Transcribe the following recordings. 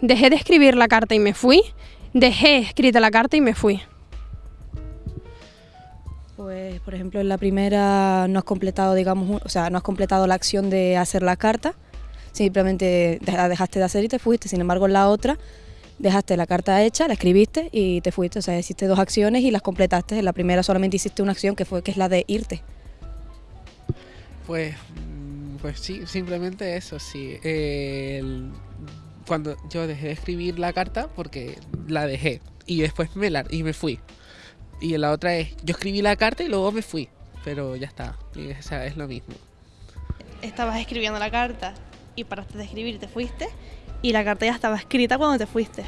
dejé de escribir la carta y me fui, dejé escrita la carta y me fui. Pues, por ejemplo, en la primera no has completado, digamos, o sea, no has completado la acción de hacer la carta, simplemente la dejaste de hacer y te fuiste. Sin embargo, en la otra dejaste la carta hecha, la escribiste y te fuiste. O sea, hiciste dos acciones y las completaste. En la primera solamente hiciste una acción que fue que es la de irte. Pues, mm, pues sí, simplemente eso, sí. Cuando yo dejé de escribir la carta, porque la dejé y después me la y me fui. Y la otra es, yo escribí la carta y luego me fui, pero ya está, o sea, es lo mismo. Estabas escribiendo la carta y paraste de escribir y te fuiste, y la carta ya estaba escrita cuando te fuiste.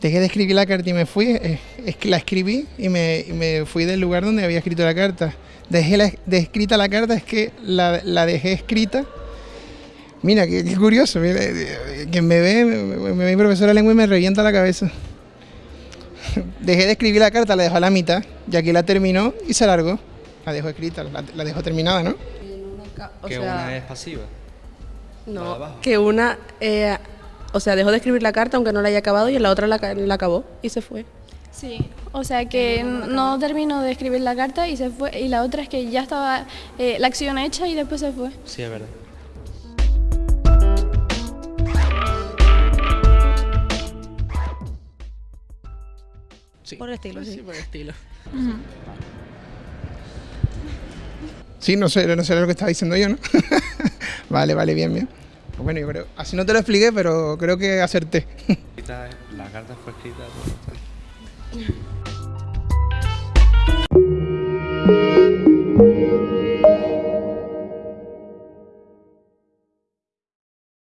Dejé de escribir la carta y me fui, eh, es que la escribí y me, fui del lugar donde había escrito la carta. Dejé la, de escrita la carta, es que la, dejé escrita. Mira, qué, curioso, mira, eh, quien me ve, me, ve mi profesora de lengua y me revienta la cabeza. Dejé de escribir la carta, la dejó a la mitad, y aquí la terminó y se largó. La dejó escrita, la, la dejó terminada, ¿no? que una es pasiva. No, que una, eh, o sea, dejó de escribir la carta aunque no la haya acabado y en la otra la, acabó y se fue. Sí, o sea que no, terminó de escribir la carta y se fue. Y la otra es que ya estaba eh, la acción hecha y después se fue. Sí, es verdad. Por el estilo, sí. por el estilo. Sí, no sé, no sé lo que estaba diciendo yo, ¿no? vale, vale, bien, bien. Pues bueno, yo creo, así no te lo expliqué, pero creo que acerté. La carta fue escrita.